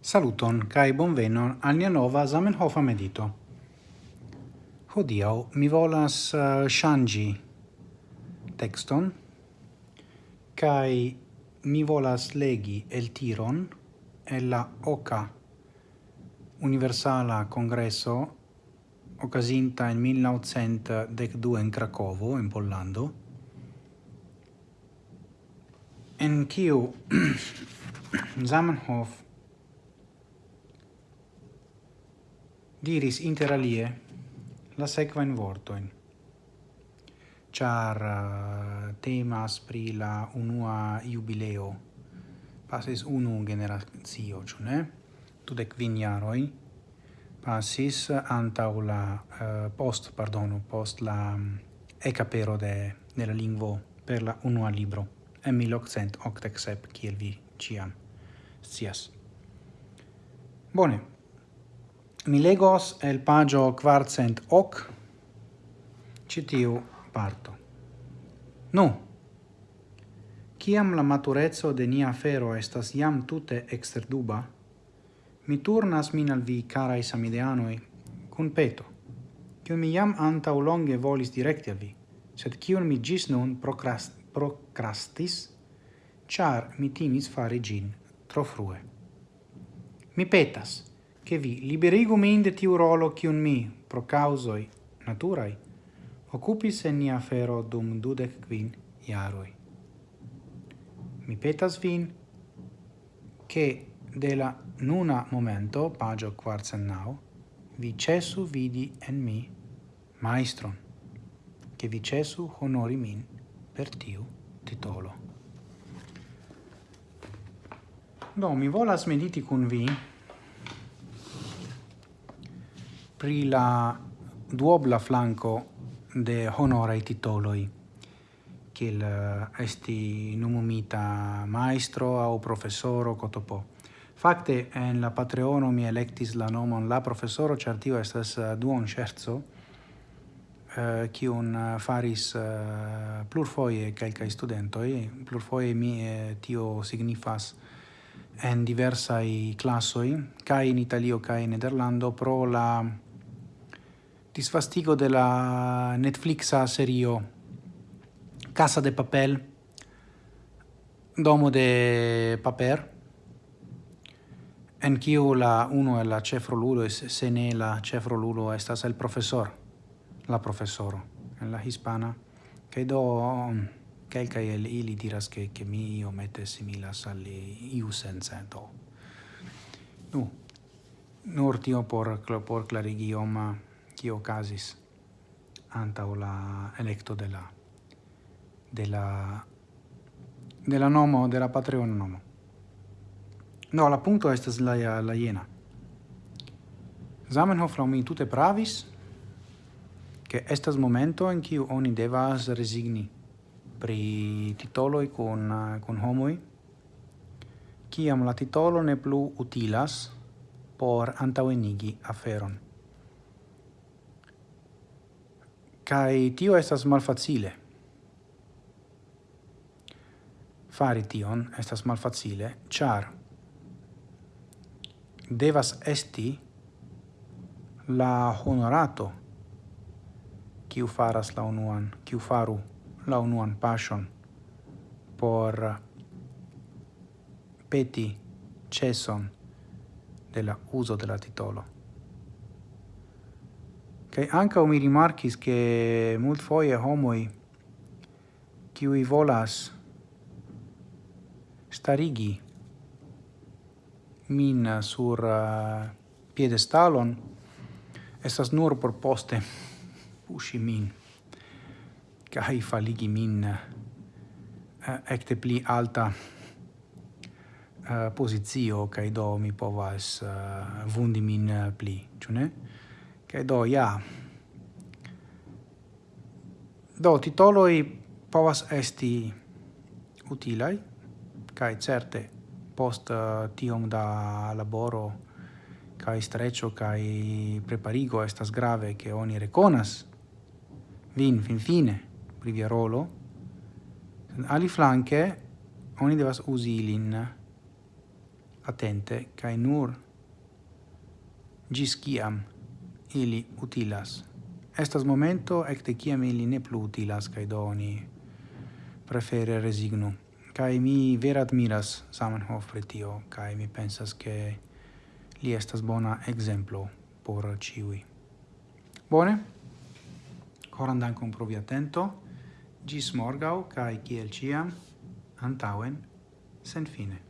Saluton kai bonvenon al nia nova Zamenhof medito. Hodiaŭ mi volas eh, uh, shangi tekston kai mi volas legi el tiron el la oca universala congresso occasinta in 1912 in Cracovo in Pollando en kiu Zamenhof diris interalie la sequain vortoin. Char uh, temas pri la unua jubileo. Pasis unu generazio ĉu ne? Tudec kvin jaroj. Pasis antaŭ la uh, post pardonu post la mm, um, ecapero de de la lingvo per la unua libro en 1887 kiel vi ciam scias. Bone mi legos el pagio quartcent hoc citiu parto. Nu, ciam la maturezzo de nia fero estas iam tute exter duba, mi turnas min al vi, carai samideanoi, cun peto, cio mi iam antau longe volis directi a vi, sed cion mi gis nun procrast procrastis, char mi timis fare gin tro frue. Mi petas, che vi liberigu min de tiu rolo cium mi, pro causoi naturai, occupis en nia fero dum dudec quin iaroi. Mi petas vin che de la nuna momento, pagio quartzennau, vi cesu vidi en mi maestron, che vi cesu honori min per tiu titolo. Do, mi volas mediti cun vi pri la duobla flanco de honorai titoloi, kiel eh, esti numumita maestro au professoro cotopo. Fakte en la Patreono mi electis la nomon la professoro, certio tio estas eh, duon scherzo, eh, kiun uh, faris uh, plurfoje kelkaj studentoi plurfoie mi eh, tio signifas en diversaj classoi ca in Italio ca in Nederlando pro la disfastigo de la Netflixa serio Casa de Papel, Domo de Paper, en kiu la uno e la cefrolulo es se ne la cefrolulo estas el profesor, la profesoro en la hispana, kaj do mm, kelkaj el ili diras ke ke mi iomete similas al iu sense do. Nu, nur tio por, por clarigi oma, kio okazis antau la electo de la de la de la nomo de la Patreon nomo. No, la punto estas la la iena Zamenhof la mi tute pravis che estas momento in qui oni devas resigni pri titoloi con con homoi kiam la titolo ne plu utilas por antaŭenigi aferon. Kai tio estas malfacile. Fari tion estas malfacile, char devas esti la honorato kiu faras la unuan, kiu faru la unuan passion por peti ceson de la uso de la titolo. Kai anka mi rimarkis ke multfoje homoj kiuj volas starigi min sur uh, piedestalon estas nur por poste pushi min kai faligi min eh, uh, ekte pli alta eh, uh, pozicio kaj do mi povas uh, vundi min uh, pli, ĉu ne? che do, ja. Do, titoloi povas esti utilai, kai certe post uh, tiom da laboro kai streccio kai preparigo estas grave che oni reconas. Vin fin fine pri via rolo. Ali flanke oni devas usi lin atente kai nur gis kiam ili utilas. Estas momento ecte ciam ili ne plu utilas, cae do oni prefere resignu. Cae mi vera admiras Samenhof pri tio, cae mi pensas che li estas bona exemplo por ciui. Bone? Coran dankon pro vi atento. Gis morgau, cae ciel ciam, antauen, sen fine.